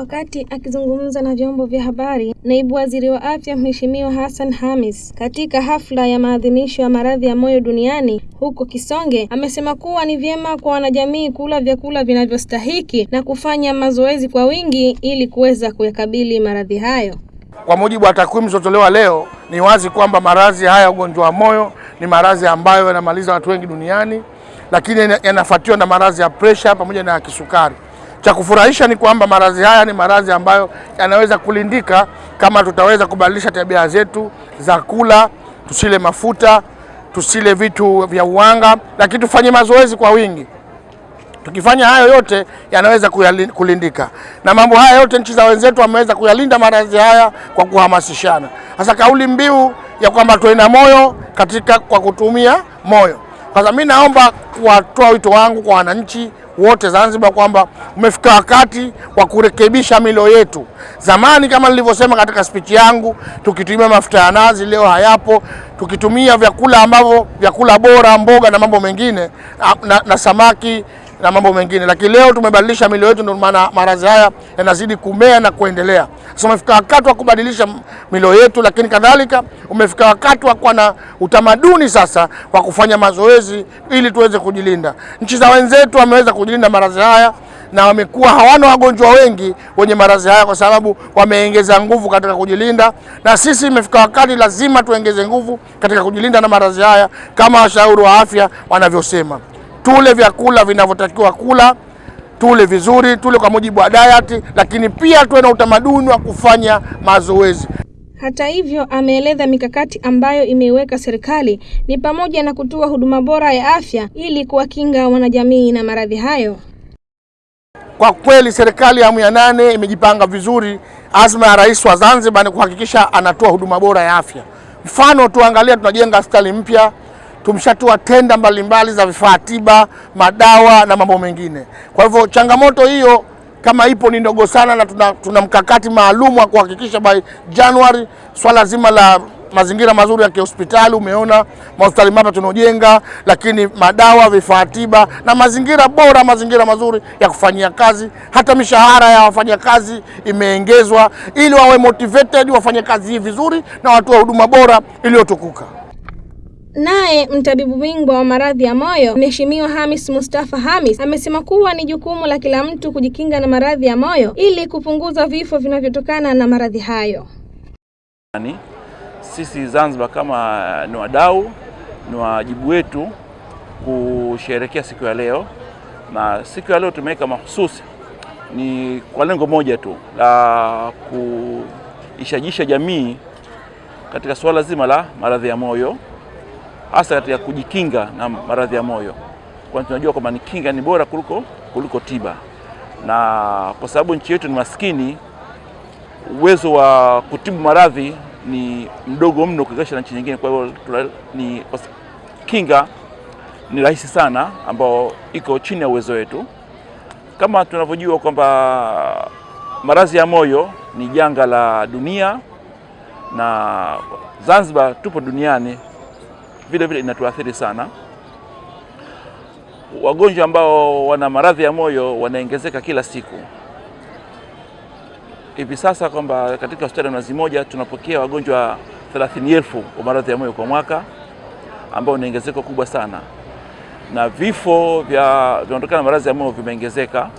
Wakati akizungumza na vyombo vya habari, naibu waziri wa afya Mheshimiwa Hassan Hamis katika hafla ya maadhimisho ya maradhi ya moyo duniani huko Kisonge, amesema kuwa ni vyema kwa wanajamii kula vyakula vinavyostahiki na kufanya mazoezi kwa wingi ili kuweza kuyakabili maradhi hayo. Kwa mujibu wa takwimu zilizotolewa leo, ni wazi kwamba maradhi haya ya ugonjwa wa moyo ni maradhi ambayo yanamaliza watu wengi duniani, lakini yanafuatiwa na maradhi ya presha pamoja na ya kisukari. Cha kufurahisha ni kwamba maradhi haya ni maradhi ambayo yanaweza kulindika kama tutaweza kubadilisha tabia zetu za kula, tusile mafuta, tusile vitu vya uwanga, lakini tufanye mazoezi kwa wingi. Tukifanya hayo yote yanaweza kulindika, na mambo haya yote nchi za wenzetu wameweza kuyalinda maradhi haya kwa kuhamasishana. hasa kauli mbiu ya kwamba tuwe na moyo katika kwa kutumia moyo. Sasa mimi naomba kuwatoa wito wangu kwa wananchi wote Zanzibar kwamba umefika wakati wa kurekebisha milo yetu. Zamani kama nilivyosema katika spichi yangu, tukitumia mafuta ya nazi, leo hayapo. Tukitumia vyakula ambavyo vyakula bora, mboga na mambo mengine na, na, na samaki na mambo mengine, lakini leo tumebadilisha milo yetu, ndio maana maradhi haya yanazidi kumea na kuendelea. Sasa umefika wakati wa kubadilisha milo yetu, lakini kadhalika umefika wakati wa kuwa na utamaduni sasa wa kufanya mazoezi ili tuweze kujilinda. Nchi za wenzetu wameweza kujilinda maradhi haya na wamekuwa hawana wagonjwa wengi wenye maradhi haya kwa sababu wameongeza nguvu katika kujilinda, na sisi imefika wakati lazima tuongeze nguvu katika kujilinda na maradhi haya kama washauri wa afya wanavyosema. Tule vyakula vinavyotakiwa kula, tule vizuri, tule kwa mujibu wa diet, lakini pia tuwe na utamaduni wa kufanya mazoezi. Hata hivyo, ameeleza mikakati ambayo imeiweka serikali ni pamoja na kutoa huduma bora ya afya ili kuwakinga wanajamii na maradhi hayo. Kwa kweli serikali ya awamu ya nane imejipanga vizuri. Azma ya Rais wa Zanzibar ni kuhakikisha anatoa huduma bora ya afya. Mfano, tuangalia, tunajenga hospitali mpya tumeshatoa tenda mbalimbali za vifaa tiba, madawa na mambo mengine. Kwa hivyo changamoto hiyo kama ipo ni ndogo sana, na tuna, tuna mkakati maalum wa kuhakikisha by Januari swala zima la mazingira mazuri ya kihospitali. Umeona mahospitali mapya tunaojenga, lakini madawa, vifaa tiba na mazingira bora, mazingira mazuri ya kufanyia kazi. Hata mishahara ya wafanyakazi imeongezwa ili wawe motivated wafanye kazi hii vizuri na watoe huduma bora iliyotukuka. Naye mtabibu bingwa wa maradhi ya moyo Mheshimiwa Hamis Mustafa Hamis amesema kuwa ni jukumu la kila mtu kujikinga na maradhi ya moyo ili kupunguza vifo vinavyotokana na maradhi hayo. Sisi Zanzibar kama ni wadau, ni wajibu wetu kusherehekea siku ya leo, na siku ya leo tumeweka mahususi ni kwa lengo moja tu la kuishajisha jamii katika suala zima la maradhi ya moyo hasa katika kujikinga na maradhi ya moyo, kwani tunajua kwamba ni kinga ni bora kuliko, kuliko tiba, na kwa sababu nchi yetu ni maskini, uwezo wa kutibu maradhi ni mdogo mno ukilinganisha na nchi nyingine. Kwa hiyo ni kinga ni rahisi sana, ambao iko chini ya uwezo wetu. Kama tunavyojua kwamba maradhi ya moyo ni janga la dunia, na Zanzibar tupo duniani vile vile inatuathiri sana. Wagonjwa ambao wana maradhi ya moyo wanaongezeka kila siku. Hivi sasa kwamba katika hospitali ya Mnazi Mmoja tunapokea wagonjwa 30,000 wa maradhi ya moyo kwa mwaka, ambao ni ongezeko kubwa sana, na vifo vya vinatokana na maradhi ya moyo vimeongezeka.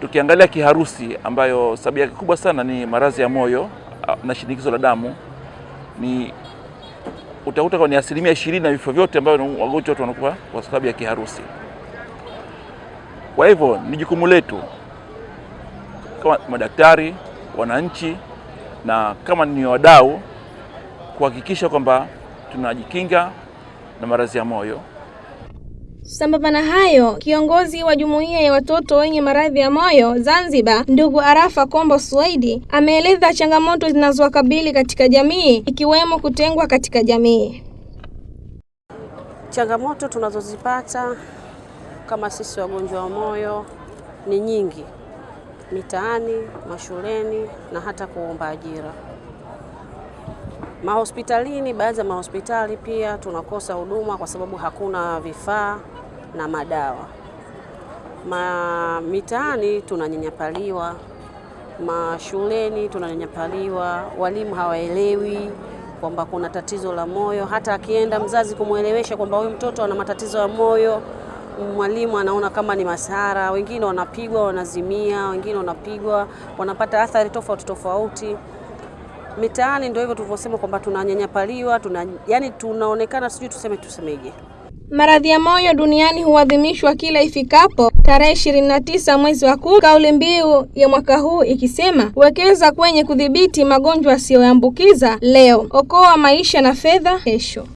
Tukiangalia kiharusi, ambayo sababu yake kubwa sana ni maradhi ya moyo na shinikizo la damu, ni utakuta kwa ni asilimia ishirini na vifo vyote ambavyo wagonjwa wote wanakufa kwa sababu ya kiharusi. Kwa hivyo ni jukumu letu kama madaktari, wananchi na kama ni wadau kuhakikisha kwamba tunajikinga na maradhi ya moyo. Sambamba na hayo, kiongozi wa jumuiya ya watoto wenye maradhi ya moyo Zanzibar, ndugu Arafa Kombo Suwaidi, ameeleza changamoto zinazowakabili katika jamii ikiwemo kutengwa katika jamii. Changamoto tunazozipata kama sisi wagonjwa wa moyo ni nyingi, mitaani, mashuleni na hata kuomba ajira. Mahospitalini, baadhi ya mahospitali pia tunakosa huduma kwa sababu hakuna vifaa na madawa. Ma mitaani tunanyanyapaliwa, mashuleni tunanyanyapaliwa, walimu hawaelewi kwamba kuna tatizo la moyo. Hata akienda mzazi kumwelewesha kwamba huyu mtoto ana matatizo ya moyo, mwalimu anaona kama ni masara. Wengine wanapigwa, wanazimia, wengine wanapigwa, wanapata athari tofauti tofauti. Mitaani ndio hivyo tulivyosema kwamba tunanyanyapaliwa, tuna, yani tunaonekana sijui tuseme tusemeje. Maradhi ya moyo duniani huadhimishwa kila ifikapo tarehe 29 mwezi wa kumi, kauli mbiu ya mwaka huu ikisema wekeza kwenye kudhibiti magonjwa yasiyoambukiza leo, okoa maisha na fedha kesho.